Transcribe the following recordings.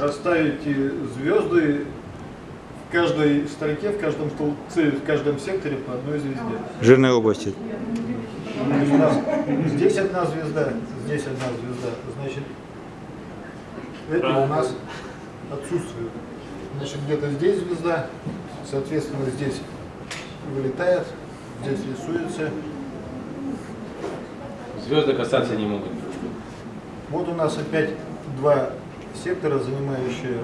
расставите звезды в каждой строке, в каждом столбце, в каждом секторе по одной звезде. Жирные области. У нас здесь одна звезда, здесь одна звезда. Значит, эти у нас отсутствуют. Значит, где-то здесь звезда, соответственно, здесь вылетает, здесь рисуется. Звезды касаться не могут. Вот у нас опять два сектора, занимающие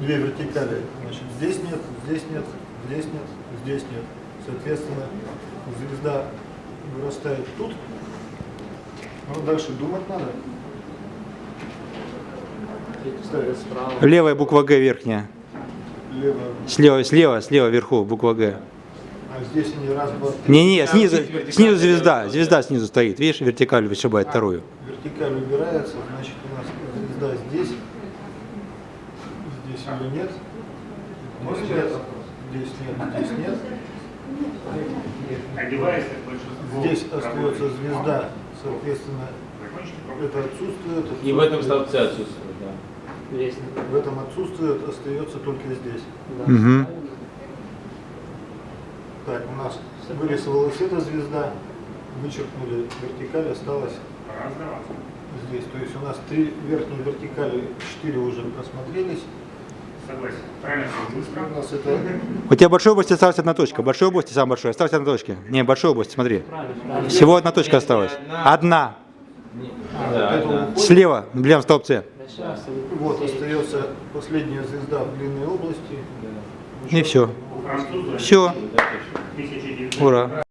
две вертикали. Значит, здесь нет, здесь нет, здесь нет, здесь нет. Соответственно, звезда вырастает тут. Ну, дальше думать надо. Левая буква Г верхняя. лево. Слева, слева, слева вверху буква Г. А здесь они раз, два, три. Не-не, снизу, снизу звезда. Звезда снизу стоит. Видишь, вертикаль вышибает вторую. Вертикаль убирается, значит у нас звезда здесь. Здесь ее нет. Здесь нет. Здесь нет, здесь нет. Здесь остается звезда, соответственно, это отсутствует. И в этом столбце отсутствует, да. В этом отсутствует, остается только здесь. Угу. Так, у нас вырисовалась эта звезда, вычеркнули вертикаль, осталось здесь. То есть у нас три верхние вертикали, четыре уже просмотрелись. Согласен. Правильно все быстро. У тебя в большой области осталась одна точка. В большой области самая большая. Осталась одна точка. Не, в большой области, смотри. Всего одна точка осталась. Одна. Уходит. Слева, в левом столбце. Вот остается последняя звезда в длинной области. И все. Все. 1900 Ура.